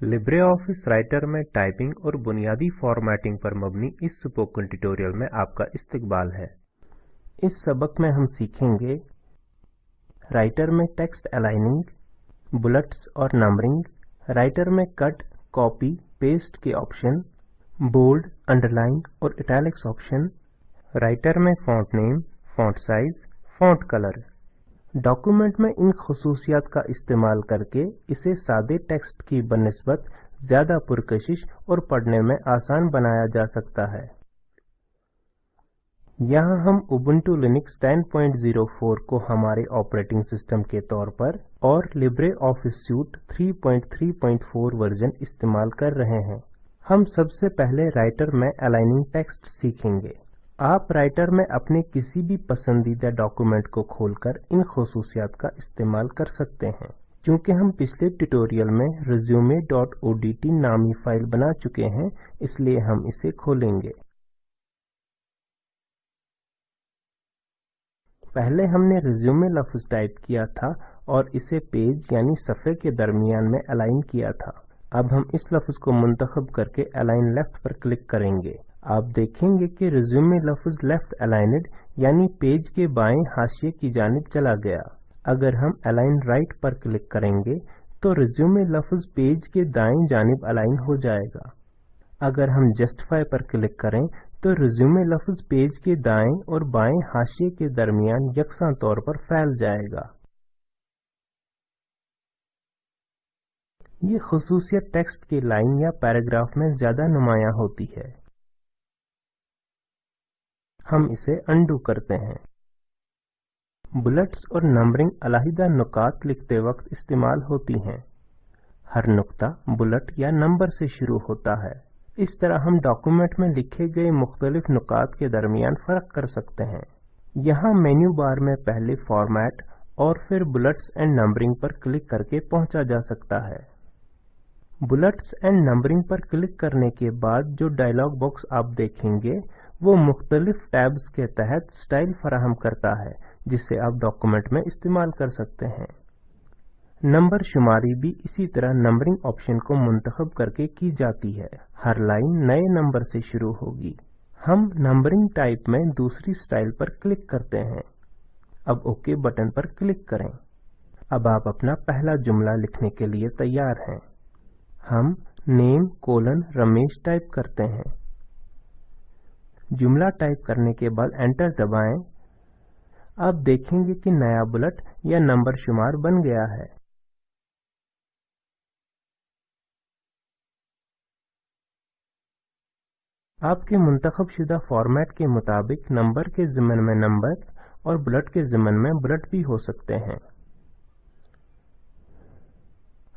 Libre office Writer में typing और बुनियादी फॉर्मेटिंग पर मबनी इस स्पोकन ट्यूटोरियल में आपका इस्तकबाल है। इस सबक में हम सीखेंगे राइटर में टेक्स्ट अलाइनिंग बुलेट्स और नंबरिंग राइटर में कट कॉपी पेस्ट के ऑप्शन बोल्ड अंडरलाइन और इटैलिक्स ऑप्शन राइटर में font name font size font colour document में इन खसूसियात का इस्तेमाल करके इसे सादे टेक्स्ट की बनस्बत, ज़्यादा पुरकशिश और पढ़ने में आसान बनाया जा सकता है। यहाँ हम उबुंटू लिनक्स 10.04 को हमारे ऑपरेटिंग सिस्टम के तौर पर और लिब्रे ऑफ़िस सूट 3.3.4 वर्जन इस्तेमाल कर रहे हैं। हम सबसे पहले राइटर में अलाइनिंग टेक्स्ट सीखेंगे। आप राइटर में अपने किसी भी पसंदीदा डॉक्यूमेंट को खोलकर इन खसूसियात का इस्तेमाल कर सकते हैं। क्योंकि हम पिछले ट्यूटोरियल में resume.odt नामी फ़ाइल बना चुके हैं, इसलिए हम इसे खोलेंगे। पहले हमने रिज्यूमे लफ्ज टाइप किया था और इसे पेज यानी सफ़े के दरमियान में अलाइन किया था। अब हम इस लफ्ज को मुंतखब करके अलाइन लेफ़्ट पर क्लिक करेंगे। आप देखेंगे कि रिज्यूमे लफ्ज लेफ़्ट अलाइनड यानी पेज के बाएँ हाशिए की जानब चला गया। अगर हम अलाइन राइट पर क्लिक करेंगे तो रिज्यूमे लफ्ज पेज के दाएँ जानिब अलाइन हो जाएगा। अगर हम जस्टिफाई पर क्लिक करें तो रिज्यूमे लफ्ज पेज के दाएँ और बाएँ हाशिए के दरमियान यकसा तौर पर फैल जाएगा। ये खसूसियत टेक्स्ट के लाइन या पैराग्राफ में ज़्यादा नुमाया होती है। हम इसे अंडू करते हैं। बुलेट्स और नंबरिंग अलहिदा नुकात लिखते वक्त इस्तेमाल होती हैं। हर नुकता बुलेट या नंबर से शुरू होता है। इस तरह हम डॉक्यूमेंट में लिखे गए मुख्तलिफ़ नुकात के दरमियान फ़र्क कर सकते हैं। यहाँ मेन्यू बार में पहले फॉर्मेट और फिर बुलेट्स एंड नंबरिंग पर क्लिक करके पहुँचा जा सकता है। बुलेट्स एंड नंबरिंग पर क्लिक करने के बाद जो डायलॉग बॉक्स आप देखेंगे वो मुख्तलिफ़ टैब्स के तहत स्टाइल फराहम करता है, जिसे आप डॉक्यूमेंट में इस्तेमाल कर सकते हैं। नंबर शुमारी भी इसी तरह नंबरिंग ऑप्शन को मुंतखब करके की जाती है। हर लाइन नए नंबर से शुरू होगी। हम नंबरिंग टाइप में दूसरी स्टाइल पर क्लिक करते हैं। अब ओके बटन पर क्लिक करें। अब आप अपना पहला जुमला लिखने के लिए तैयार हैं। हम नेम, कोलन, रमेश टाइप करते हैं। जुमला टाइप करने के बाद एंटर दबाएँ। आप देखेंगे कि नया बुलेट या नंबर शुमार बन गया है। आपके मुंतखब शुदा फॉर्मेट के मुताबिक नंबर के ज़िमन में नंबर और बुलेट के ज़िमन में बुलेट भी हो सकते हैं।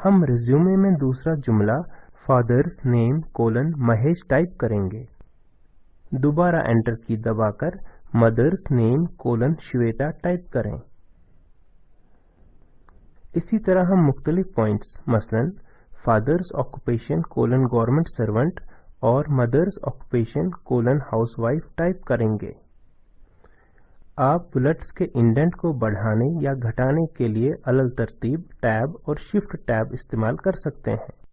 हम रिज्यूमे में दूसरा जुमला father's name, colon, Mahesh type करेंगे। दोबारा एंटर की दबाकर mother's name colon Shweta type करें। इसी तरह हम मुख्तलिफ़ पॉइंट्स, मसलन father's occupation colon government servant और mother's occupation colon housewife type करेंगे। आप बुलेट्स के इंडेंट को बढ़ाने या घटाने के लिए अलल तरतीब, टैब और शिफ्ट टैब इस्तेमाल कर सकते हैं।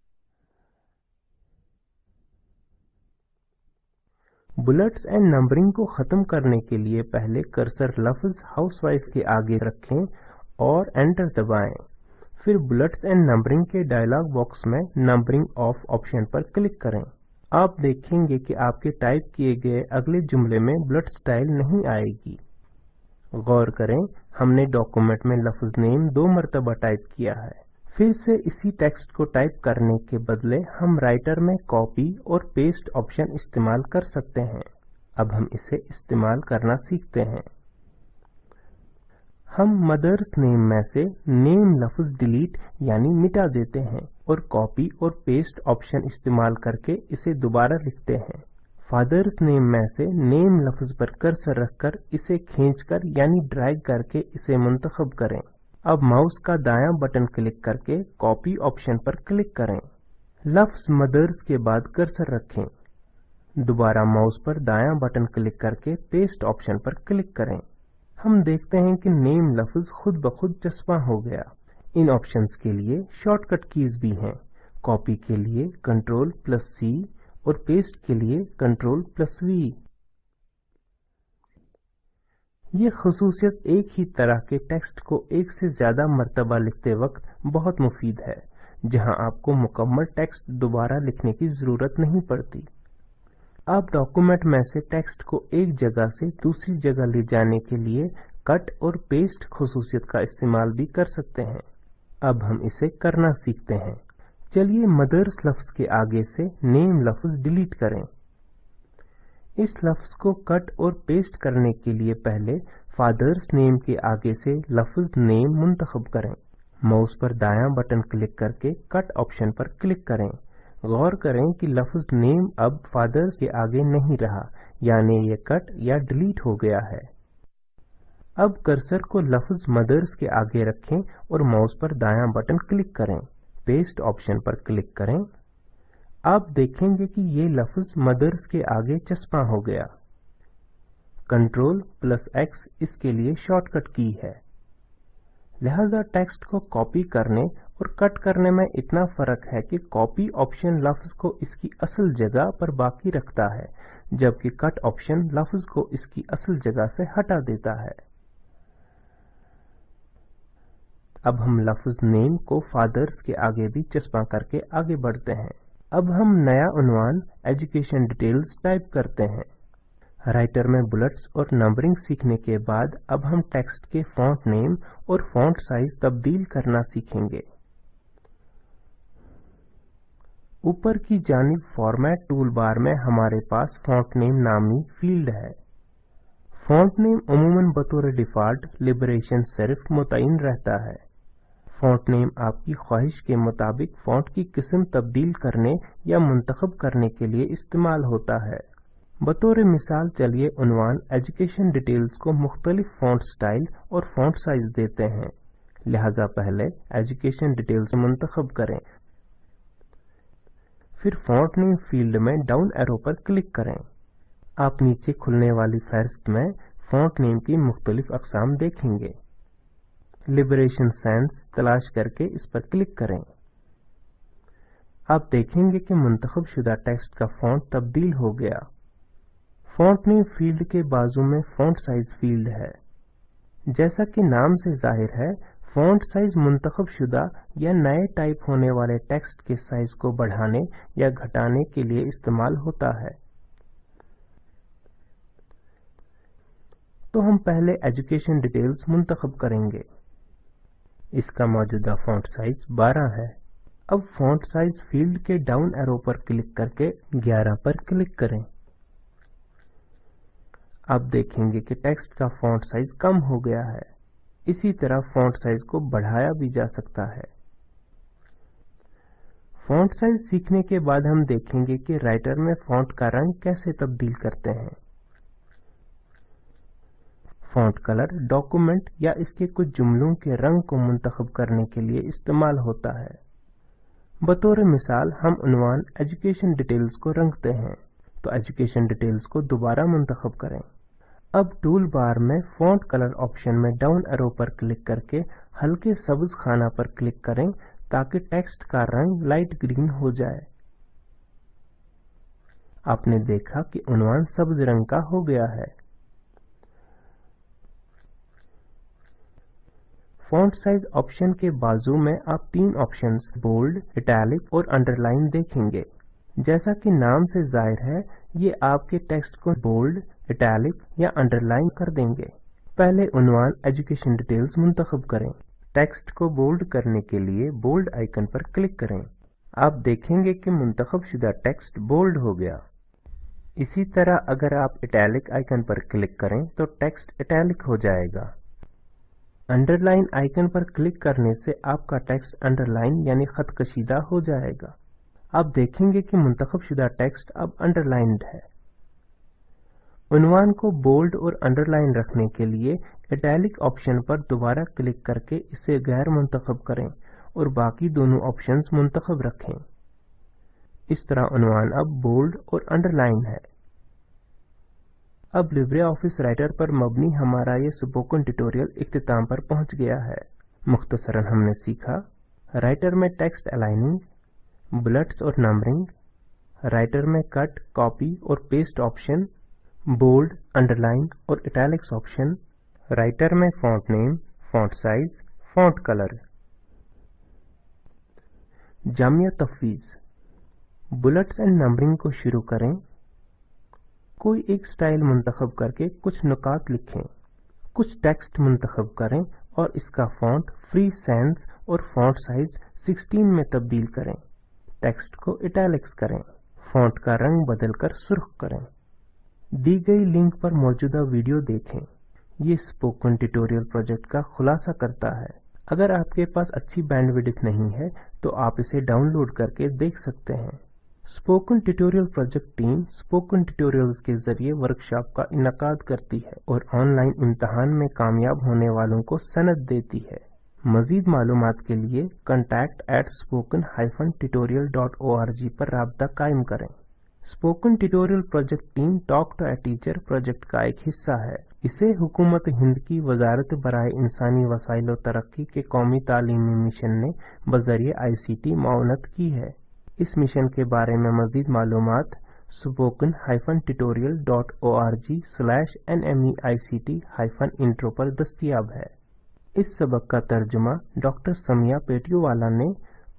बुलेट्स एंड नंबरिंग को खत्म करने के लिए पहले कर्सर लफ्ज हाउसवाइफ के आगे रखें और एंटर दबाएँ। फिर बुलेट्स एंड नंबरिंग के डायलॉग बॉक्स में नंबरिंग ऑफ़ ऑप्शन पर क्लिक करें। आप देखेंगे कि आपके टाइप किए गए अगले जुमले में बुलेट स्टाइल नहीं आएगी। गौर करें, हमने डॉक्यूमेंट में लफ्ज नेम दो मरतबा टाइप किया है। फिर से इसी टेक्स्ट को टाइप करने के बदले हम राइटर में कॉपी और पेस्ट ऑप्शन इस्तेमाल कर सकते हैं। अब हम इसे इस्तेमाल करना सीखते हैं। हम मदर्स नेम में से नेम लफ्ज डिलीट यानी मिटा देते हैं और कॉपी और पेस्ट ऑप्शन इस्तेमाल करके इसे दोबारा लिखते हैं। फादर्स नेम में से नेम लफ्ज पर कर्सर रखकर इसे खींचकर यानी ड्रैग करके इसे मुंतखब करें। अब माउस का दायां बटन क्लिक करके कॉपी ऑप्शन पर क्लिक करें। लफ्ज मदर्स के बाद कर्सर रखें। दोबारा माउस पर दायां बटन क्लिक करके पेस्ट ऑप्शन पर क्लिक करें। हम देखते हैं कि नेम लफ्ज खुद ब खुद चस्पा हो गया। इन ऑप्शंस के लिए शॉर्टकट कीज भी हैं। कॉपी के लिए कंट्रोल प्लस सी और पेस्ट के लिए कंट्रोल प्लस वी ये खसूसियत एक ही तरह के टेक्स्ट को एक से ज़्यादा मरतबा लिखते वक्त बहुत मुफीद है, जहाँ आपको मुकम्मल टेक्स्ट दोबारा लिखने की ज़रूरत नहीं पड़ती। आप डॉक्यूमेंट में से टेक्स्ट को एक जगह से दूसरी जगह ले जाने के लिए कट और पेस्ट खसूसियत का इस्तेमाल भी कर सकते हैं। अब हम इसे करना सीखते हैं। चलिए मदर्स लफ्ज के आगे से नेम लफ्ज डिलीट करें। इस लफ्ज को कट और पेस्ट करने के लिए पहले फादर्स नेम के आगे से लफ्ज नेम मुंतखब करें। माउस पर दायां बटन क्लिक करके कट ऑप्शन पर क्लिक करें। गौर करें कि लफ्ज नेम अब फादर्स के आगे नहीं रहा, यानी ये कट या डिलीट हो गया है। अब कर्सर को लफ्ज मदर्स के आगे रखें और माउस पर दायां बटन क्लिक करें। पेस्ट ऑप्शन पर क्लिक करें। आप देखेंगे कि ये लफ्ज मदर्स के आगे चस्पा हो गया। कंट्रोल प्लस एक्स इसके लिए शॉर्टकट की है। लिहाजा टेक्स्ट को कॉपी करने और कट करने में इतना फ़र्क है कि कॉपी ऑप्शन लफ्ज को इसकी असल जगह पर बाकी रखता है, जबकि कट ऑप्शन लफ्ज को इसकी असल जगह से हटा देता है। अब हम लफ्ज नेम को फादर्स के आगे भी चस्पा करके आगे बढ़ते हैं। अब हम नया उन्वान एजुकेशन डिटेल्स टाइप करते हैं। राइटर में बुलेट्स और नंबरिंग सीखने के बाद अब हम टेक्स्ट के फॉन्ट नेम और फॉन्ट साइज़ तब्दील करना सीखेंगे। ऊपर की जानिब फॉर्मेट टूल बार में हमारे पास फॉन्ट नेम नामी फ़ील्ड है। फॉन्ट नेम अमूमन बतौर डिफ़ॉल्ट लिबरेशन सिर्फ़ मुतयन रहता है। फॉन्ट नेम आपकी ख्वाहिश के मुताबिक फॉन्ट की किस्म तब्दील करने या मुंतखब करने के लिए इस्तेमाल होता है। बतौर मिसाल चलिए उनवान एजुकेशन डिटेल्स को मुख्तलिफ़ फॉन्ट स्टाइल और फॉन्ट साइज़ देते हैं। लिहाजा पहले एजुकेशन डिटेल्स मुंतखब करें। फिर फॉन्ट नेम फ़ील्ड में डाउन एरो पर क्लिक करें। आप नीचे खुलने वाली फहरिस्त में फॉन्ट नेम की मुख्तलिफ़ अकसाम देखेंगे। लिबरेशन सैंस तलाश करके इस पर क्लिक करें। आप देखेंगे कि मुंतखब शुदा टेक्स्ट का फॉन्ट तब्दील हो गया। फॉन्ट नेम फ़ील्ड के बाजू में फॉन्ट साइज़ फ़ील्ड है। जैसा कि नाम से ज़ाहिर है फॉन्ट साइज़ मुंतखब शुदा या नए टाइप होने वाले टेक्स्ट के साइज़ को बढ़ाने या घटाने के लिए इस्तेमाल होता है। तो हम पहले एजुकेशन डिटेल्स मुंतखब करेंगे। इसका मौजूदा फॉन्ट साइज़ 12 है। अब फॉन्ट साइज़ फ़ील्ड के डाउन एरो पर क्लिक करके 11 पर क्लिक करें। आप देखेंगे कि टेक्स्ट का फॉन्ट साइज़ कम हो गया है। इसी तरह फॉन्ट साइज़ को बढ़ाया भी जा सकता है। फॉन्ट साइज़ सीखने के बाद हम देखेंगे कि राइटर में फॉन्ट का रंग कैसे तब्दील करते हैं। फॉन्ट कलर डॉक्यूमेंट या इसके कुछ जुमलों के रंग को मुंतखब करने के लिए इस्तेमाल होता है। बतौर मिसाल हम उनवान एजुकेशन डिटेल्स को रंगते हैं तो एजुकेशन डिटेल्स को दोबारा मुंतखब करें। अब टूल बार में फॉन्ट कलर ऑप्शन में डाउन एरो पर क्लिक करके हल्के सब्ज खाना पर क्लिक करें ताकि टेक्स्ट का रंग लाइट ग्रीन हो जाए। आपने देखा कि उनवान सब्ज रंग का हो गया है। फॉन्ट साइज़ ऑप्शन के बाजू में आप तीन ऑप्शंस बोल्ड इटैलिक और अंडरलाइन देखेंगे। जैसा कि नाम से ज़ाहिर है, ये आपके टेक्स्ट को बोल्ड इटैलिक या अंडरलाइन कर देंगे। पहले उनवान एजुकेशन डिटेल्स मुंतखब करें। टेक्स्ट को बोल्ड करने के लिए बोल्ड आइकन पर क्लिक करें। आप देखेंगे कि मुंतखब शुदा टेक्स्ट बोल्ड हो गया। इसी तरह अगर आप इटैलिक आइकन पर क्लिक करें तो टेक्स्ट इटैलिक हो जाएगा। अंडरलाइन आइकन पर क्लिक करने से आपका टेक्स्ट अंडरलाइन यानी खत कशीदा हो जाएगा। आप देखेंगे कि मुंतखब शुदा टेक्स्ट अब अंडरलाइंड है। उनवान को बोल्ड और अंडरलाइन रखने के लिए इटैलिक ऑप्शन पर दोबारा क्लिक करके इसे गैर मुंतखब करें और बाकी दोनों ऑप्शंस मुंतखब रखें। इस तरह उनवान अब बोल्ड और अंडरलाइन है। अब लिब्रे ऑफ़िस राइटर पर मबनी हमारा ये स्पोकन ट्यूटोरियल इख्तिताम पर पहुँच गया है। मुख्तसरन हमने सीखा राइटर में टेक्स्ट अलाइनिंग बुलेट्स और नंबरिंग राइटर में कट कॉपी और पेस्ट ऑप्शन बोल्ड अंडरलाइन और इटैलिक्स ऑप्शन राइटर में font name font size font colour Jamia तफवीज। बुलेट्स एंड नंबरिंग को शुरू करें। कोई एक स्टाइल मुंतखब करके कुछ नुकात लिखें, कुछ टेक्स्ट मुंतखब करें और इसका फॉन्ट फ्री सेंस और फॉन्ट साइज़ 16 में तब्दील करें। टेक्स्ट को इटैलिक्स करें, फॉन्ट का रंग बदलकर सुर्ख करें। दी गई लिंक पर मौजूदा वीडियो देखें। ये स्पोकन ट्यूटोरियल प्रोजेक्ट का खुलासा करता है। अगर आपके पास अच्छी बैंडविड्थ नहीं है तो आप इसे डाउनलोड करके देख सकते हैं। Spoken tutorial project team spoken tutorials के ज़रिए वर्कशॉप का इनका करती है और ऑनलाइन इम्तहान में कामयाब होने वालों को सनद देती है। मजीद मालूम के लिए contact at spoken tutorial पर रबता कायम करें। Spoken tutorial project team talk to a teacher project का एक हिस्सा है। इसे हुकूमत हिंद की वजारत बराए इंसानी वसाइल तरक्की के कौमी तालीमी मिशन ने बजरिए आई सी टी माउनत की है। इस मिशन के बारे में मजीद मालूम spoken hyphen tutorial dot O R G slash N M E I C T hyphen intro पर दस्तियाब है। इस सबक का तर्जुमा डॉक्टर समिया पेटियोवाला ने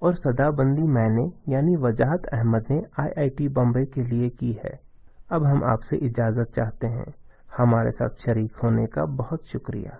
और सदाबंदी मैंने यानी वजाहत अहमद ने आईआईटी बॉम्बे के लिए की है। अब हम आपसे इजाज़त चाहते हैं। हमारे साथ शरीक होने का बहुत शुक्रिया।